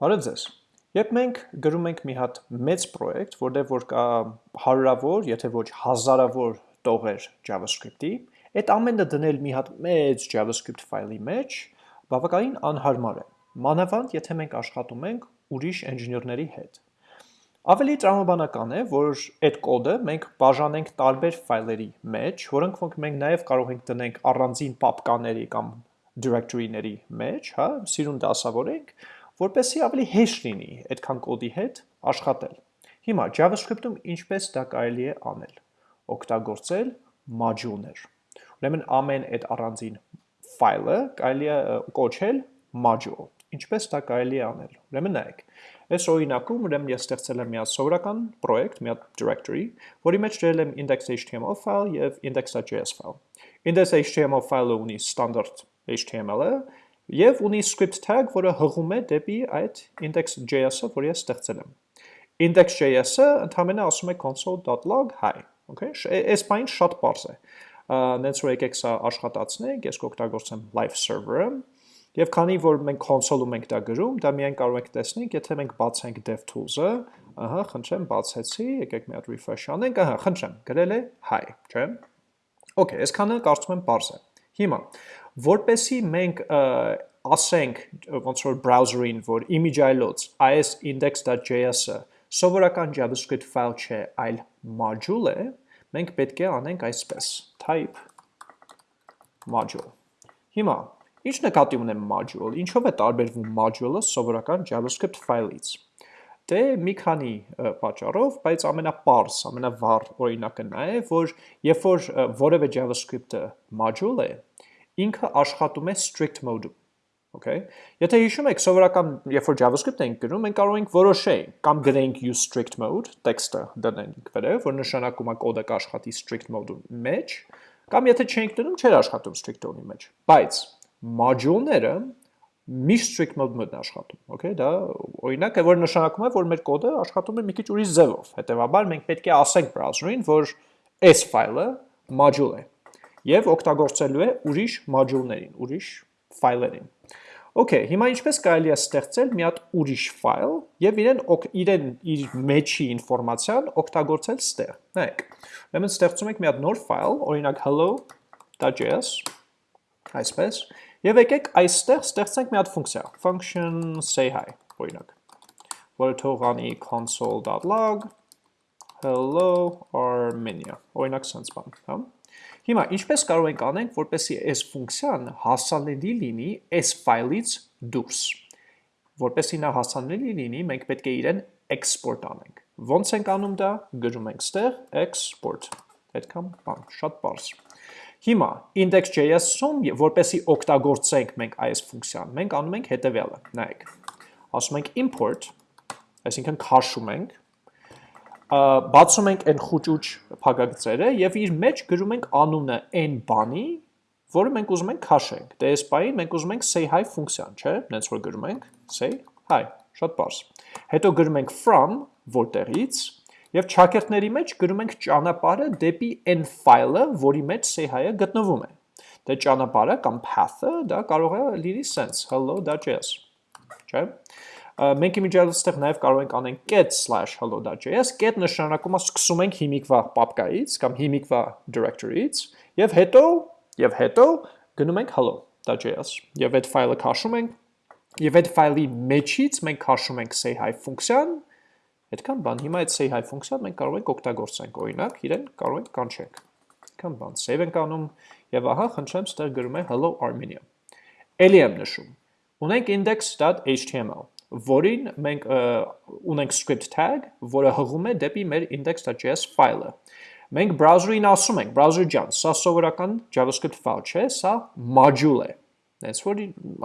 Բարև ձեզ։ Երբ մենք գրում ենք մի հատ մեծ պրոյեկտ, որտեղ որ կա հարյուրավոր, եթե ոչ հազարավոր տողեր JavaScript-ի, այդ ամենը դնել մի հատ մեծ JavaScript ֆայլի մեջ բավականին անհարմար է։ Մանավանդ, եթե մենք աշխատում ենք ուրիշ ինժեներների հետ։ Ավելի տրամաբանական է, որ այդ կոդը մենք բաժանենք տարբեր ֆայլերի մեջ, որոնք որ մենք նաև կարող ենք դնենք առանձին պապկաների կամ directory-ների մեջ, հա, սիրուն դասավորենք, որպեսզի ավելի հեշտ լինի այդքան կոդի հետ աշխատել։ Հիմա JavaScript-ում ինչպես դա կարելի է անել։ Օգտագործել module-ներ։ Ուրեմն ամեն այդ առանձին ֆայլը կարելի է կոչել module։ Ինչպես դա կարելի է անել։ Ուրեմն նայեք։ Այս օրինակում ուրեմն ես ստեղծել եմ մի հատ սովորական պրոյեկտ, մի հատ directory, որի մեջ դրել եմ index.html file եւ index.js file։ Index.html file-ը ունի standard HTML-ը, Եվ ունի script tag, որը հղում է դեպի այդ index.js-ը, որ ես ստեղծել եմ։ Index.js-ը ընդհանրապես ասում է console.log hi, okay? Այս բանը շատ པարզ է։ Նենց որ եկեք սա աշխատացնենք, ես կօգտագործեմ live server-ը, Եվ քանի որ մենք console-ում ենք դա գրում, դա միայն կարող ենք տեսնենք, եթե մենք բացենք DevTools-ը, ահա, խնդրեմ, բացեցի, եկեք մի հատ refresh անենք, ահա, խնդրեմ, գրել է hi, չէ՞։ Okay, այսքանը կարծում եմ པարզ է։ Հիմա, որպեսի մենք ասենք ոնց որ browser-ին, որ image այլոց այս index.js-ը սովորական JavaScript file չէ, այլ module է, մենք պետք է անենք այսպես. type module։ Հիմա, ինչ նկատի ունեմ module, ինչով է տարբերվում module-ը սովորական JavaScript file-ից։ Դե մի քանի պատճառով, բայց ամենապարզ, ամենավառ օրինակը նա է, որ երբ որ որևէ JavaScript-ը module է, ինքը աշխատում է strict mode-ում։ Okay։ Եթե հիշում եք, սովորական, երբ որ JavaScript ենք գրում, մենք կարող ենք որոշենք կամ գրենք use strict mode, տեքստը դնենք վերև, որ նշանակում է կոդը կաշխատի strict mode-ում մեջ, կամ եթե չենք դնում, չէր աշխատում strict mode-ի մեջ։ Բայց module-ները միշտ strict mode-ում են աշխատում, okay։ Դա օրինակ է, որ նշանակում է, որ մեր կոդը աշխատում է մի քիչ ուրիշ ձևով։ Հետևաբար մենք պետք է ասենք browser-ին, որ այս ֆայլը module է եւ օգտագործելու է ուրիշ module-ներին, ուրիշ ֆայլերին։ Okay, հիմա ինչպես կարելի է ստեղծել մի հատ ուրիշ ֆայլ եւ իրեն իրեն իր մեջի ինֆորմացիան օգտագործել ստեղ։ Նայեք։ Ուրեմն ստեղծում ենք մի հատ նոր ֆայլ, օրինակ hello.js, այսպես, եւ եկեք այստեղ ստեղծենք մի հատ ֆունկցիա, function say hi, օրինակ, որը թող անի console.log hello armenia, օրինակ sense բան, հա։ Հիմա, ինչպես կարող ենք անենք, որպեսի այս ֆունկցիան հասանելի լինի այս ֆայլից դուրս։ Որպեսի նա հասանելի լինի, մենք պետք է իրեն export անենք։ Ոնց ենք անում դա, գրում ենք ստեղ export։ Այդքան բան, շատ պարզ։ Հիմա index.js-ում, որպեսի օգտագործենք մենք այս ֆունկցիան, մենք անում ենք հետևյալը, նայեք։ Ասում ենք import, այսինքն քաշում ենք բացում ենք այն խուճուճ փակագծերը եւ իր մեջ գրում ենք անունը այն բանի, որը մենք ուզում ենք քաշենք։ Դե այս բանին մենք ուզում ենք say hi ֆունկցիան, չէ՞, նենց որ գրում ենք say hi, շատ բարձ։ Հետո գրում ենք from, որտեղից, եւ ճակերտների մեջ գրում ենք ճանապարհը դեպի այն ֆայլը, որի մեջ say hi-ը գտնվում է։ Դե ճանապարհը կամ path-ը դա կարող է լինի sense hello.js, չէ՞։ Մենք իմիջիայլոց ստեղ նաև կարող ենք անենք get/hello.js, get նշանակում է սկսում ենք հիմիկվա պապկայից կամ հիմիկվա directory-ից եւ հետո եւ հետո գնում ենք hello.js եւ այդ ֆայլը քաշում ենք եւ այդ ֆայլի մեջից մենք քաշում ենք say hi ֆունկցիան Այդքան բան, հիմա այդ say hi ֆունկցիան մենք կարող ենք օգտագործենք, օրինակ, իրեն կարող ենք կանչենք։ Այդքան բան, save ենք անում եւ ահա խնդրեմ, ստեղ գրում է hello armenia։ Էլի եմ նշում։ Ունենք index.html որին մենք ունենք script tag, որը հղում է դեպի մեր index.js ֆայլը։ Մենք browser-ին ասում ենք, browser ջան, սա սովորական JavaScript ֆայլ չէ, սա module է։ That's որ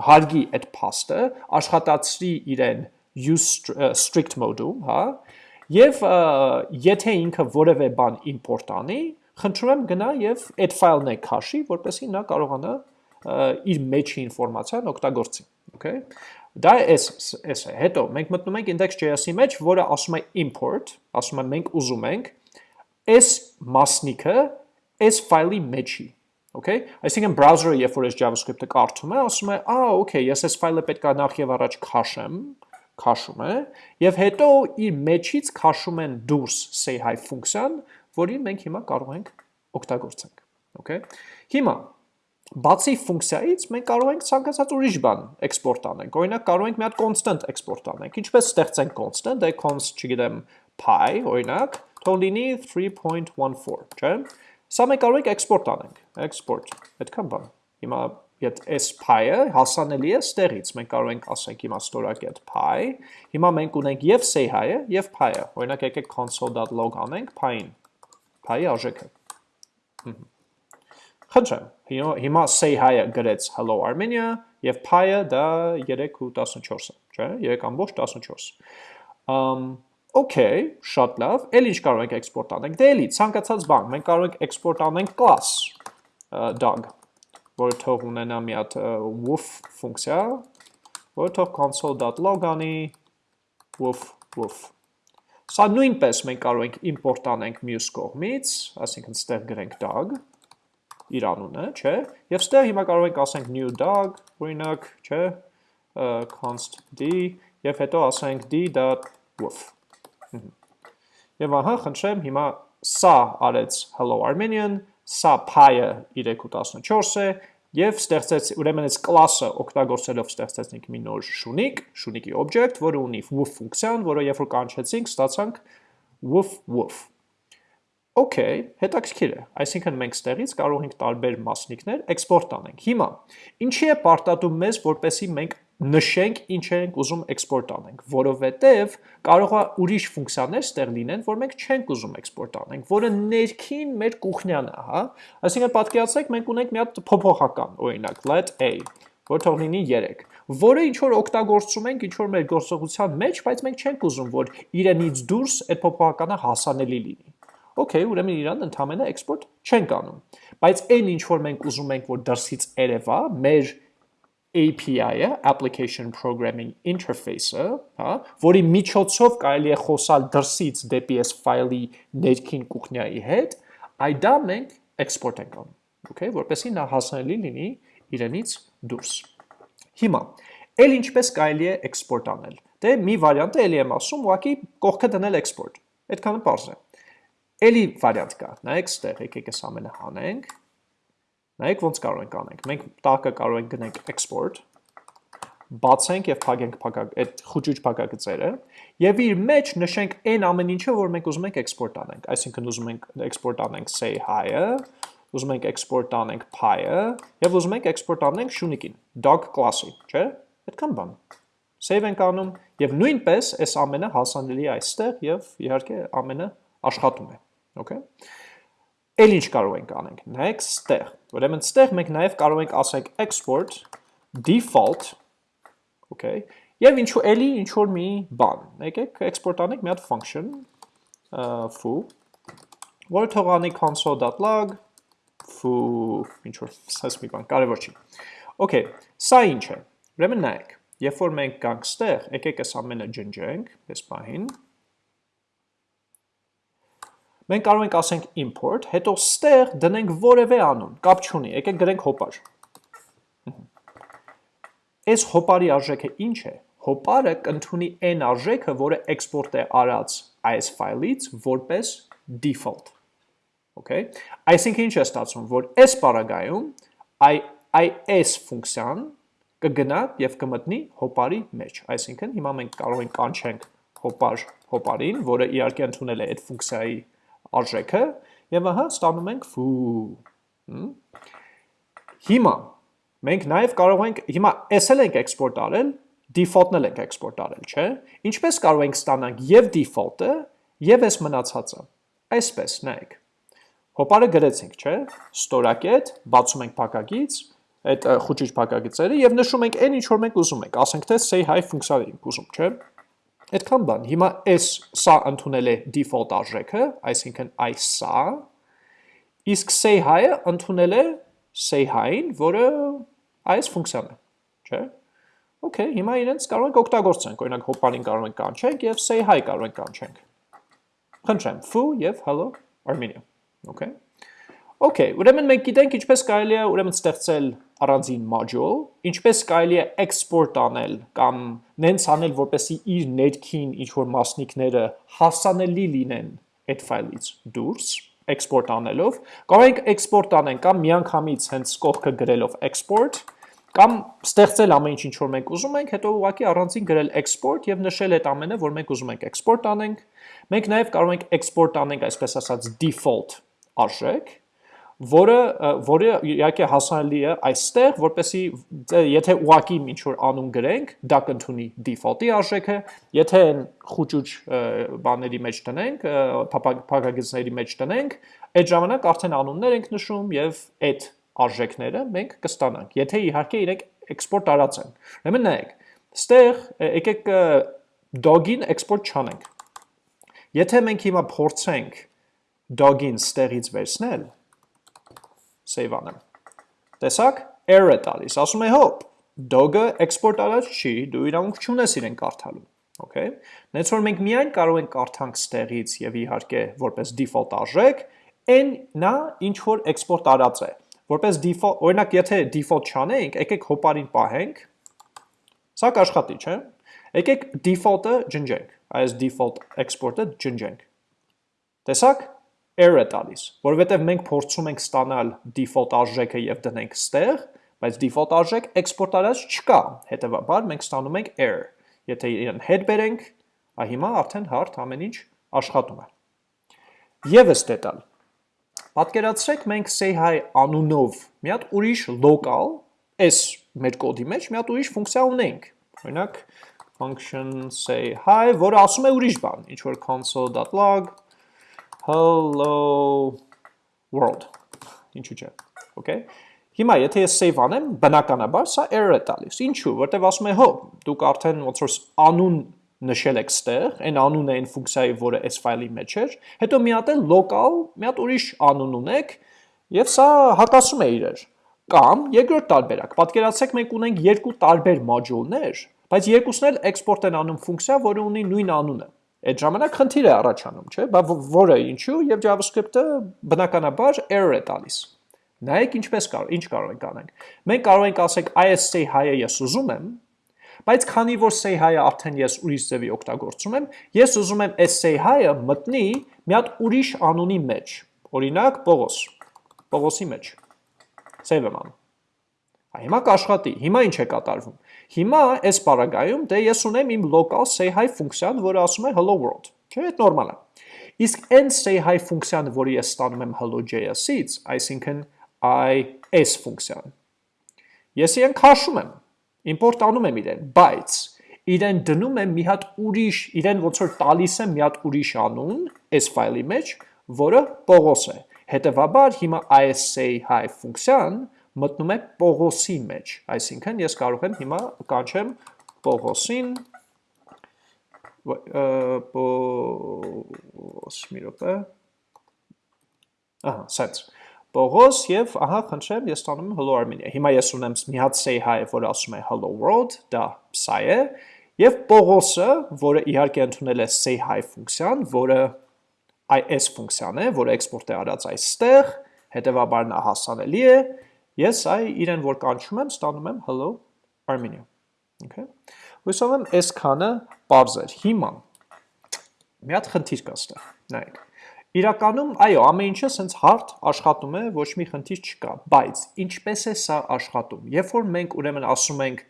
հարգի այդ փաստը, աշխատացրի իրեն use strict mode-ում, հա, եւ եթե ինքը որևէ բան import անի, խնդրում եմ գնա եւ այդ ֆայլն է քաշի, որպեսզի նա կարողանա իր մեջի ինֆորմացիան օգտագործի, okay։ Դա էս էս է։ Հետո մենք մտնում ենք index.js-ի մեջ, որը ասում է import, ասում է մենք ուզում ենք այս մասնիկը այս ֆայլի մեջի Okay, այսինքն browser-ը երբ որ այս JavaScript-ը կարդում է, ասում է, «Ա, okay, ես այս ֆայլը պետք է նախ եւ առաջ քաշեմ, քաշում է եւ հետո իր մեջից քաշում են դուրս say hi ֆունկցիան, որին մենք հիմա կարող ենք օգտագործենք, okay։ Հիմա բացի ֆունկցիայից մենք կարող ենք ցանկացած ուրիշ բան էքսպորտ անենք։ Օրինակ կարող ենք մի հատ constant էքսպորտ անենք։ Ինչպես ստեղծենք constant, դե const, չգիտեմ, pi, օրինակ, թող լինի 3.14, չէ՞։ Սա մենք կարող ենք էքսպորտ անենք։ Export, այդքան բան։ Հիմա այդ s pi-ը հասանելի է ստեղից։ Մենք կարող ենք ասենք հիմա ստորակ այդ pi։ Հիմա մենք ունենք եւ say hi-ը եւ pi-ը։ Օրինակ եկեք console.log անենք pi-ին։ Pi-ի արժեքը։ Խնդրեմ, հիմա say hi-ը գրեց hello Armenia եւ pi-ը դա 3.14-ը, չէ՞, 3.14։ Ամ Okay, շատ լավ։ Էլ ինչ կարող ենք էքսպորտ անենք։ Դե էլի ցանկացած բան, մենք կարող ենք էքսպորտ անենք class dog, որը թող ունենա մի հատ woof ֆունկցիա, որը թող console.log անի woof woof։ Սա նույնպես մենք կարող ենք import անենք մյուս կողմից, այսինքն ստեղ գրենք dog, իր անունը, չէ, եւ ստեղ հիմա կարող ենք ասենք new dog, օրինակ, չէ, const d եւ հետո ասենք d.woof։ Եվ ահա, խնդրեմ, հիմա սա արեց hello armenian, սա pi-ը 3.14 է եւ ստեղծեց ուրեմն այս class-ը օգտագործելով ստեղծեցինք մի նոր շունիկ, շունիկի object, որը ունի woof ֆունկցիան, որը երբ որ կանչեցինք, ստացանք woof woof Okay, հետաքրքիր է։ Այսինքն մենք ստեղից կարող ենք տարբեր մասնիկներ էքսպորտ անենք։ Հիմա, ինչի է պարտադում մեզ, որպեսի մենք նշենք ինչ ենք ուզում էքսպորտ անենք, որովհետև կարող է ուրիշ ֆունկցիաներ ստեղ լինեն, որ մենք չենք ուզում էքսպորտ անենք, որը ներքին մեր կուխնյան է, հա։ Այսինքն պատկերացրեք, մենք ունենք մի հատ փոփոխական, օրինակ, let a, որ թող լինի 3, որը ինչ որ օգտագործում ենք ինչ որ մեր գործողության մեջ, բայց մենք չենք ուզում, որ իրենից դուրս այդ փոփոխականը հասանելի լինի։ Okay, ուրեմն իրան ընդհանրապես export չենք անում։ Բայց այն ինչ որ մենք ուզում ենք որ դրսից երևա, մեր API-ը, Application Programming Interface-ը, հա, որի միջոցով կարելի է խոսալ դրսից դեպի այս ֆայլի ներքին կուխնյայի հետ, այդ դա մենք export ենք անում, okay, որպեսզի նա հասանելի լինի իրենից դուրս։ Հիմա, ել ինչպես կարելի է export անել։ Դե մի վարիանտ է ելի եմ ասում, ուղղակի կողքը դնել export։ Այդքանը բարձր է։ Էլի վարիանտ կա, նայեք ստեղ, եկեք այս ամենը հանենք, նայեք ոնց կարող ենք անենք, մենք տակը կարող ենք գնենք export, բացենք և պագենք այդ խուճուճ պագագծերը և իր մեջ նշենք այն ամեն ինչը, որ մենք ուզում ենք export անենք, այսինքն ուզում ենք export անենք say hi-ը, ուզում ենք export անենք pi-ը և ուզում ենք export անենք շունիկին, dog class-ի, չէ, այդքան բան, save ենք անում և նույնպես այս ամենը հասանելի այստեղ և իհարկե ամենը աշխատում է Okay։ Էլ ինչ կարող ենք անենք։ Նայեք ստեղ։ Ուրեմն ստեղ մենք նաև կարող ենք ասենք export default okay։ Եվ ինչու էլի ինչ որ մի բան։ Եկեք export անենք մի հատ function foo որը թողանի console.log foo ինչ որ սաս մի բան, կարևոր չի։ Okay, սա ինչ է։ Ուրեմն նայեք, երբ որ մենք գանք ստեղ, եկեք այս ամենը ջնջենք, այս պահին, մենք կարող ենք ասենք import, հետո ստեղ դնենք որևէ անուն, կապ չունի, եկեք գրենք հոպար։ Այս հոպարի արժեքը ինչ է։ Հոպարը կընդունի այն արժեքը, որը export է արած այս ֆայլից որպես default։ Okay։ Այսինքն ինչ է ստացվում, որ այս պարագայում այս ֆունկցիան կգնա եւ կմտնի հոպարի մեջ։ Այսինքն հիմա մենք կարող ենք կանչենք հոպար հոպարին, որը իհարկե ընդունել է այդ ֆունկցիայի արժեքը եւ ահա ստանում ենք foo։ Հիմա մենք նաև կարող ենք հիմա էսել ենք export արել, default-ն էլ ենք export արել, չէ՞։ Ինչպես կարող ենք ստանանք եւ default-ը եւ այս մնացածը։ Այսպես, նայեք։ Հոպարը գրեցինք, չէ՞։ Ստորակետ, բացում ենք փակագից, այդ խոճիչ փակագծերը եւ նշում ենք այն ինչ որ մենք ուզում ենք, ասենք թե say hi ֆունկցիա ենք ուզում, չէ՞։ Այդքան բան, հիմա այս սա ընդունել է default արժեքը, այսինքն այս սա, իսկ say hi-ը ընդունել է say hi-ին, որը այս ֆունկցիան է, չէ՞։ Okay, հիմա իրենց կարող ենք օգտագործենք, օրինակ հոպարին կարող ենք կանչենք եւ say hi կարող ենք կանչենք։ Խնդրեմ, foo եւ hello Armenia, okay։ Okay, ուրեմն մենք գիտենք ինչպես կարելի է ուրեմն ստեղծել առանձին module, ինչպես կարելի է export անել կամ նենց անել, որպեսզի իր ներքին ինչ որ մասնիկները հասանելի լինեն այդ ֆայլից դուրս export անելով, կարող ենք export անենք կամ միանգամից հենց կողքը գրելով export կամ ստեղծել ամեն ինչ ինչ որ մենք ուզում ենք, հետո ուղղակի առանձին գրել export եւ նշել այդ ամենը, որ մենք ուզում ենք export անենք։ Մենք նաեւ կարող ենք export անենք այսպես ասած default արժեք, որը որը իհարկե հասանելի է այստեղ, որպեսի եթե ուղակի ինչ որ անուն գրենք, դա կընդունի default-ի արժեքը, եթե այն խուճուճ բաների մեջ տնենք, փակագծների մեջ տնենք, այդ ժամանակ արդեն անուններ ենք նշում եւ այդ արժեքները մենք կստանանք։ Եթե իհարկե իրենք export արած են։ Ուրեմն նայեք, ստեղ եկեք dog-ին export չանենք։ Եթե մենք հիմա փորձենք dog-ին ստեղից վերցնել, save անեմ։ Տեսակ, error է տալիս, ասում է հոպ, dog-ը export արած չի, դու իրավունք չունես իրեն կարդալու։ Okay։ Նենց որ մենք միայն կարող ենք կարդանք ստեղից եւ իհարկե որպես default արժեք, այն նա ինչ որ export արած է։ Որպես default, օրինակ եթե default չանենք, եկեք հոպարին պահենք։ Սա կաշխատի, չէ՞։ Եկեք default-ը ջնջենք, այս default export-ը ջնջենք։ Տեսակ, error է տալիս, որովհետև մենք փորձում ենք ստանալ default արժեքը եւ դնենք ստեղ, բայց default արժեք export արած չկա, հետեւաբար մենք ստանում ենք error։ Եթե իրեն հետ բերենք, այ հիմա արդեն հարթ ամեն ինչ աշխատում է։ Եվս դետալ։ Պատկերացրեք մենք say hi անունով մի հատ ուրիշ local այս մեր կոդի մեջ մի հատ ուրիշ ֆունկցիա ունենք։ Օրինակ function say hi, որը ասում է ուրիշ բան, ինչ որ console.log hello world, ինչու չէ, okay? Հիմա եթե ես save անեմ, բնականաբար սա error է տալիս, ինչու, որտեվ ասում է հո, դուք արդեն ոնց որ անուն նշել եք ստեղ, այն անունը այն ֆունկցիայի, որը այս ֆայլի մեջ էր, հետո մի հատ էլ local, մի հատ ուրիշ անուն ունեք, եւ սա հակասում է իրար։ Կամ երկրորդ տարբերակ, պատկերացրեք մենք ունենք երկու տարբեր module-ներ, բայց երկուսն էլ export են անում ֆունկցիա, որը ունի նույն անունը այդ ժամանակ խնդիր է առաջանում, չէ՞, բա որը ինչու եւ JavaScript-ը բնականաբար error է տալիս։ Նայեք ինչպես կարող, ինչ կարող ենք անենք։ Մենք կարող ենք ասենք IS say hi-ը ես ուզում եմ, բայց քանի որ say hi-ը արդեն ես ուրիշ ձևի օգտագործում եմ, ես ուզում եմ այս say hi-ը մտնի մի հատ ուրիշ անունի մեջ։ Օրինակ Պողոս։ Պողոսի մեջ։ Save եմ անում։ Հիմա կաշխատի։ Հիմա ինչ է կատարվում։ Հիմա այս պարագայում դե ես ունեմ իմ local say hi ֆունկցիան, որը ասում է hello world։ Չէ՞, այդ նորմալ է։ Իսկ այն say hi ֆունկցիան, որը ես ստանում եմ hello.js-ից, այսինքն is ֆունկցիան։ Ես իրեն քաշում եմ, import անում եմ իրեն, բայց իրեն դնում եմ մի հատ ուրիշ, իրեն ոնց որ տալիս եմ մի հատ ուրիշ անուն այս ֆայլի մեջ, որը Պողոս է։ Հետևաբար հիմա is say hi ֆունկցիան մտնում է Պողոսի մեջ, այսինքն ես կարող եմ հիմա կանչեմ Պողոսին Պողոս մի րոպե Ահա, սենց Պողոս եւ ահա խնդրեմ ես ստանում եմ Hello Armenia։ Հիմա ես ունեմ մի հատ say hi, որը ասում է Hello World, դա սա է, եւ Պողոսը, որը իհարկե ընդունել է say hi ֆունկցիան, որը is ֆունկցիան է, որը էքսպորտ է արած այստեղ, հետեւաբար նա հասանելի է Ես այ իրեն որ կանչում եմ, ստանում եմ hello Armenia։ Okay։ Հույսով եմ այս քանը པարզ էր։ Հիմա մի հատ խնդիր կա ստեղ։ Նայեք։ Իրականում, այո, ամեն ինչը սենց հարթ աշխատում է, ոչ մի խնդիր չկա, բայց ինչպես է սա աշխատում։ Երբ որ մենք ուրեմն ասում ենք,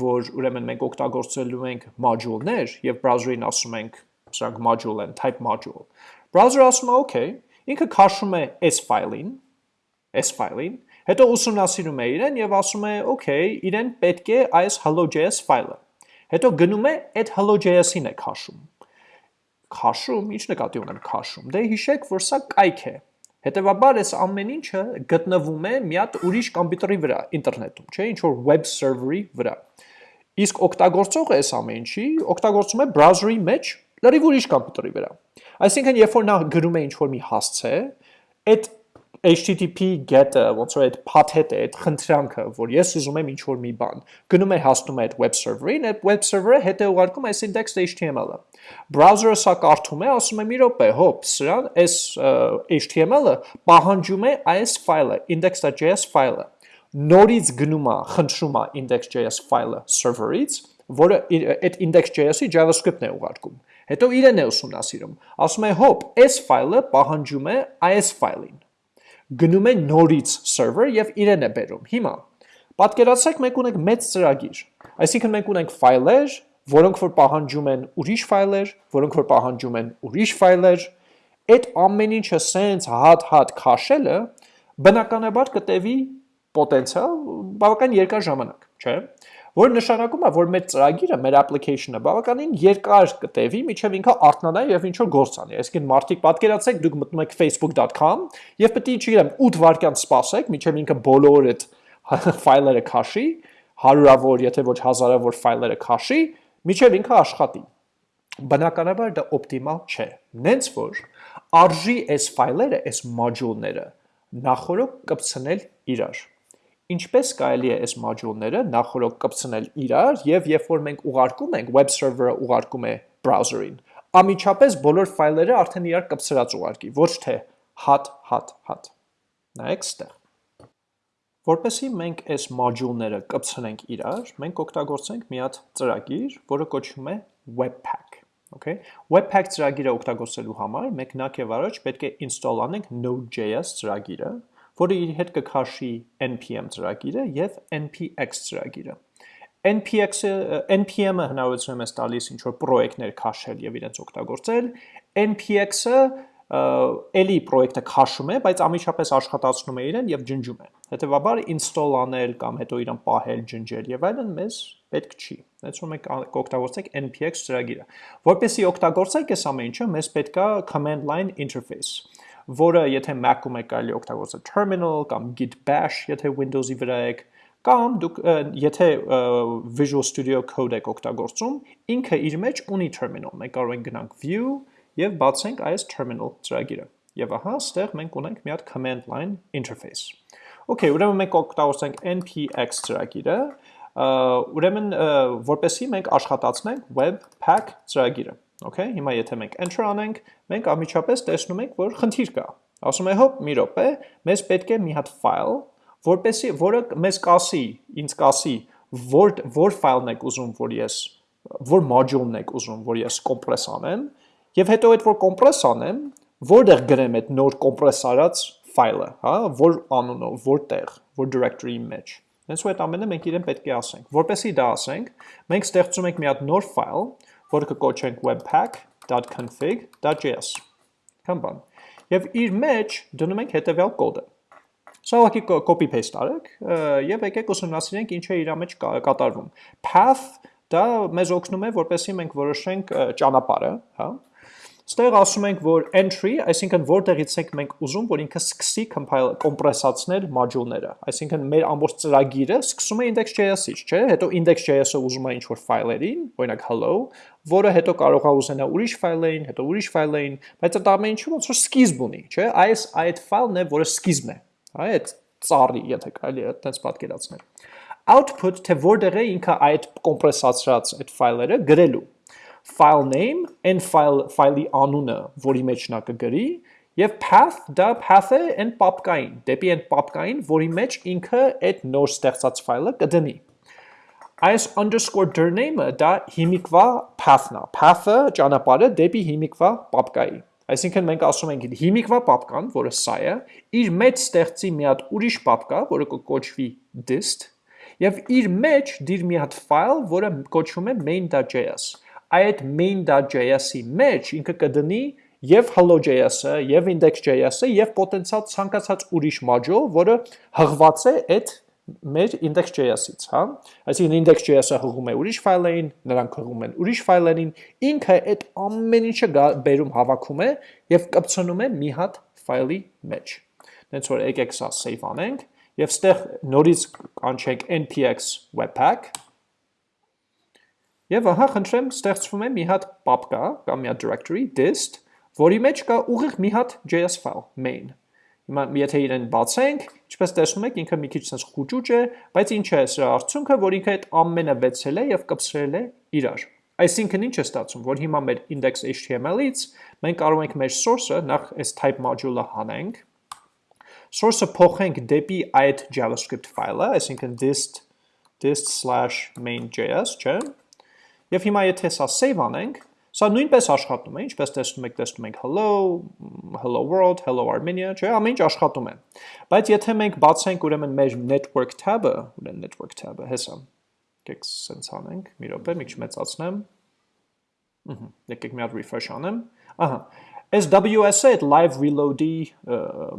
որ ուրեմն մենք օգտագործելու ենք module-ներ եւ browser-ին ասում ենք, սրանք module են, type module։ Browser-ը ասում է, okay, ինքը քաշում է այս ֆայլին, այս ֆայլին, Հետո ուսումնասիրում է իրեն եւ ասում է, «Okay, իրեն պետք է այս hello.js ֆայլը»։ Հետո գնում է այդ hello.js-ին է քաշում։ Քաշում, ինչ նկատի ունեմ քաշում։ Դե հիշեք, որ սա կայք է։ Հետևաբար այս ամեն ինչը գտնվում է մի հատ ուրիշ կոմպյուտերի վրա, ինտերնետում, չէ, ինչ որ web server-ի վրա։ Իսկ օգտագործողը այս ամեն ինչի օգտագործում է browser-ի մեջ լրիվ ուրիշ կոմպյուտերի վրա։ Այսինքն, երբ որ նա գրում է ինչ որ մի հասցե, այդ HTTP get-ը, ոնց որ այդ path-ը, այդ խնդրանքը, որ ես ուզում եմ ինչ-որ մի բան, գնում է հասնում է այդ web server-ին, այդ web server-ը հետ է ուղարկում այս index.html-ը։ Browser-ը սա կարդում է, ասում է՝ «Մի րոպե, հոп, սրան այս HTML-ը պահանջում է այս ֆայլը, index.js ֆայլը»։ նորից գնում է, խնդրում է index.js ֆայլը server-ից, որը այդ index.js-ի JavaScript-ն է ուղարկում։ Հետո իրեն է ուսումնասիրում։ Ասում է, հոպ, այս ֆայլը պահանջում է այս ֆայլին։ Գնում է նորից server եւ իրեն է բերում։ Հիմա պատկերացրեք մենք ունենք մեծ ծրագիր։ Այսինքն մենք ունենք ֆայլեր, որոնք որ պահանջում են ուրիշ ֆայլեր, որոնք որ պահանջում են ուրիշ ֆայլեր, այդ ամեն ինչը սենց հատ-հատ քաշելը բնականաբար կտևի պոտենցիալ բավական երկար ժամանակ, չէ՞։ Որ նշանակում է, որ մեր ծրագիրը, մեր application-ը բավականին երկար կտևի, միջև ինքը արթնանա եւ ինչ որ գործ անի։ Այսինքն մարդիկ պատկերացեք, դուք մտնում եք facebook.com եւ պետք է, չգիտեմ, 8 վայրկյան սպասեք, միջև ինքը բոլոր այդ ֆայլերը քաշի, հարյուրավոր, եթե ոչ հազարավոր ֆայլերը քաշի, միջև ինքը աշխատի։ Բնականաբար դա օպտիմալ չէ։ Նենց որ արժի այս ֆայլերը, այս մոդյուլները նախորոք կպցնել իրար ինչպես կարելի է այս մոդյուլները նախորոք կպցնել իրար եւ երբ որ մենք ուղարկում ենք web server-ը ուղարկում է browser-ին, ամիջապես բոլոր ֆայլերը արդեն իրար կպցրած ուղարկի, ոչ թե հատ հատ հատ։ Նայեք ստեղ։ Որպեսզի մենք այս մոդյուլները կպցնենք իրար, մենք օգտագործենք մի հատ ծրագիր, որը կոչվում է Webpack։ Okay, Webpack ծրագիրը օգտագործելու համար մենք նախ եւ առաջ պետք է install անենք Node.js ծրագիրը, որը իր հետ կքաշի npm ծրագիրը եւ npx ծրագիրը։ npx-ը npm-ը հնարավորություն է մեզ տալիս ինչ որ պրոյեկտներ քաշել եւ իրենց օգտագործել, npx-ը էլի պրոյեկտը քաշում է, բայց ամիջապես աշխատացնում է իրեն եւ ջնջում է։ Հետևաբար install անել կամ հետո իրան պահել, ջնջել եւ այլն մեզ պետք չի։ որ մենք կօգտագործենք npx ծրագիրը։ Որպեսզի օգտագործենք այս ամեն ինչը, մեզ պետքա command line interface որը եթե Mac-ում եք կարելի օգտագործել terminal կամ git bash, եթե Windows-ի վրա եք, կամ դուք եթե Visual Studio Code եք օգտագործում, ինքը իր մեջ ունի terminal։ Մենք կարող ենք գնանք view եւ բացենք այս terminal ծրագիրը։ Եվ ահա, ստեղ մենք ունենք մի հատ command line interface։ Okay, ուրեմն մենք օգտագործենք npx ծրագիրը, ուրեմն որպեսի մենք աշխատացնենք webpack ծրագիրը։ Okay, հիմա եթե մենք enter անենք, մենք ամիջապես տեսնում ենք, որ խնդիր կա։ Ասում է հոպ, մի րոպե, մեզ պետք է մի հատ ֆայլ, որպեսի որը մեզ կասի, ինձ կասի, որ որ ֆայլն եք ուզում, որ ես որ մոդյուլն եք ուզում, որ ես կոմպրես անեմ, եւ հետո այդ որ կոմպրես անեմ, որտեղ գրեմ այդ նոր կոմպրես արած ֆայլը, հա, որ անունով, որտեղ, որ directory-ի մեջ։ Հենց ու այդ ամենը մենք իրեն պետք է ասենք։ Որպեսի դա ասենք, մենք ստեղծում ենք մի հատ նոր ֆայլ, որը կկոչենք webpack.config.js կամ բան։ Եվ իր մեջ դնում ենք հետևյալ կոդը։ Սա ուղղակի copy paste արեք եւ եկեք ուսումնասիրենք ինչ է իր մեջ կատարվում։ Path դա մեզ օգնում է, որպեսզի մենք որոշենք ճանապարհը, հա, Ստեղ ասում ենք, որ entry, այսինքն որտեղից ենք մենք ուզում, որ ինքը սկսի compile կոմպրեսացնել մոդյուլները։ Այսինքն մեր ամբողջ ծրագիրը սկսում է index.js-ից, չէ՞։ Հետո index.js-ը ուզում է ինչ-որ ֆայլերին, օրինակ hello, որը հետո կարող է ուզենա ուրիշ ֆայլերին, հետո ուրիշ ֆայլերին, բայց այդ ամեն ինչը ոնց որ սկիզբ ունի, չէ՞։ Այս այդ ֆայլն է, որը սկիզբն է։ Հա, այդ ծառի, եթե կարելի է այդպես պատկերացնել։ Output, թե որտեղ է ինքը այդ կոմպրեսացրած այդ ֆայլերը գրելու file name, այն file ֆայլի անունը, որի մեջ նա կգրի, եւ path դա path-ը այն պապկային, դեպի այն պապկային, որի մեջ ինքը այդ նոր ստեղծած ֆայլը կդնի։ Այս underscore dir name-ը դա հիմիկվա path-ն է։ Path-ը ճանապարհը դեպի հիմիկվա պապկայի։ Այսինքն մենք ասում ենք հիմիկվա պապկան, որը սա է, իր մեջ ստեղծի մի հատ ուրիշ պապկա, որը կոչվի dist, եւ իր մեջ դիր մի հատ ֆայլ, որը կոչվում է main.js այդ main.js-ի մեջ ինքը կդնի եւ hello.js-ը, եւ index.js-ը, եւ պոտենցիալ ցանկացած ուրիշ module, որը հղված է այդ մեր index.js-ից, հա։ Այսինքն index.js-ը հղում է ուրիշ ֆայլերին, նրանք հղում են ուրիշ ֆայլերին, ինքը այդ ամեն ինչը բերում հավաքում է եւ կպցնում է մի հատ ֆայլի մեջ։ Դենց որ եկեք սա save անենք եւ ստեղ նորից կանչենք npx webpack Եվ ահա խնդրեմ ստեղծվում է մի հատ պապկա կամ մի հատ directory dist, որի մեջ կա ուղիղ մի հատ JS file main։ Հիմա եթե իրեն բացենք, ինչպես տեսնում եք, ինքը մի քիչ sense խուճուճ է, բայց ինչ է սրա արդյունքը, որ ինքը այդ ամենը վեցել է եւ կպցրել է իրար։ Այսինքն ինչ է ստացվում, որ հիմա մեր index.html-ից մենք կարող ենք մեր source-ը նախ այս type module-ը հանենք, source-ը փոխենք դեպի այդ JavaScript ֆայլը, այսինքն dist dist/main.js, չէ՞։ Եվ հիմա եթե սա save անենք, Սա նույնպես աշխատում է, ինչպես տեսնում եք, տեսնում ենք hello, hello world, hello Armenia, չէ, ամեն ինչ աշխատում է։ Բայց եթե մենք բացենք ուրեմն մեր network tab-ը, ուրեմն network tab-ը, հեսա։ Եկեք սենց անենք, մի րոպե, մի քիչ մեծացնեմ։ Ահա, եկեք մի հատ refresh անեմ։ Ահա, Այս WS-ը այդ live reload-ի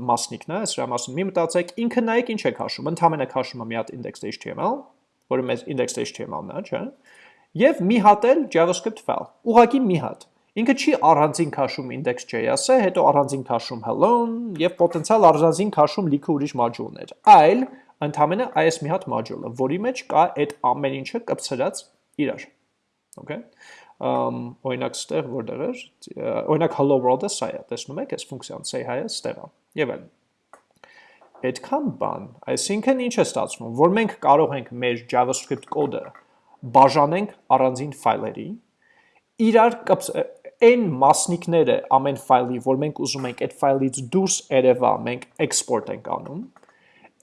մասնիկն է, սրա մասին մի մտածեք, ինքը նայեք ինչ է քաշում, ընդհանրապես քաշում է մի հատ index.html, որը մեզ index.html-ն է, չէ՞ եւ մի հատ էլ JavaScript file։ Ուղղակի մի հատ։ Ինքը չի առանձին քաշում index.js-ը, հետո առանձին քաշում hello-ն եւ պոտենցիալ առանձին քաշում լիքը ուրիշ module-ներ, այլ ընդամենը այս մի հատ module-ը, որի մեջ կա այդ ամեն ինչը կպցրած իրար։ Okay։ Ամ օրինակ ստեղ որտեղ էր, օրինակ hello world-ը սա է, տեսնում եք, այս ֆունկցիան say hi-ը ստեղ է։ Եվ այլն այդքան բան, այսինքն ինչ է ստացվում, որ մենք կարող ենք մեր JavaScript կոդը բաժանենք առանձին ֆայլերի, իրար այն մասնիկները ամեն ֆայլի, որ մենք ուզում ենք այդ ֆայլից դուրս երևա, մենք export ենք անում,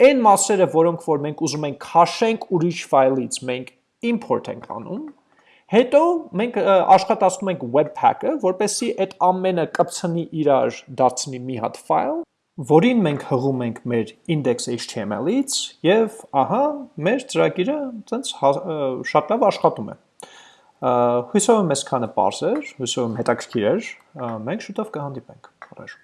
այն մասերը, որոնք որ մենք ուզում ենք քաշենք ուրիշ ֆայլից, մենք import ենք անում, հետո մենք աշխատացնում ենք webpack-ը, որպեսզի այդ ամենը կպցնի իրար դարձնի մի հատ ֆայլ, որին մենք հղում ենք մեր index.html-ից եւ ահա մեր ծրագիրը ցենց հա, շատ լավ աշխատում է։ Հույսով եմ այսքանը པարզ էր, հույսով եմ հետաքրքիր էր։ Մենք շուտով կհանդիպենք։ Առաջ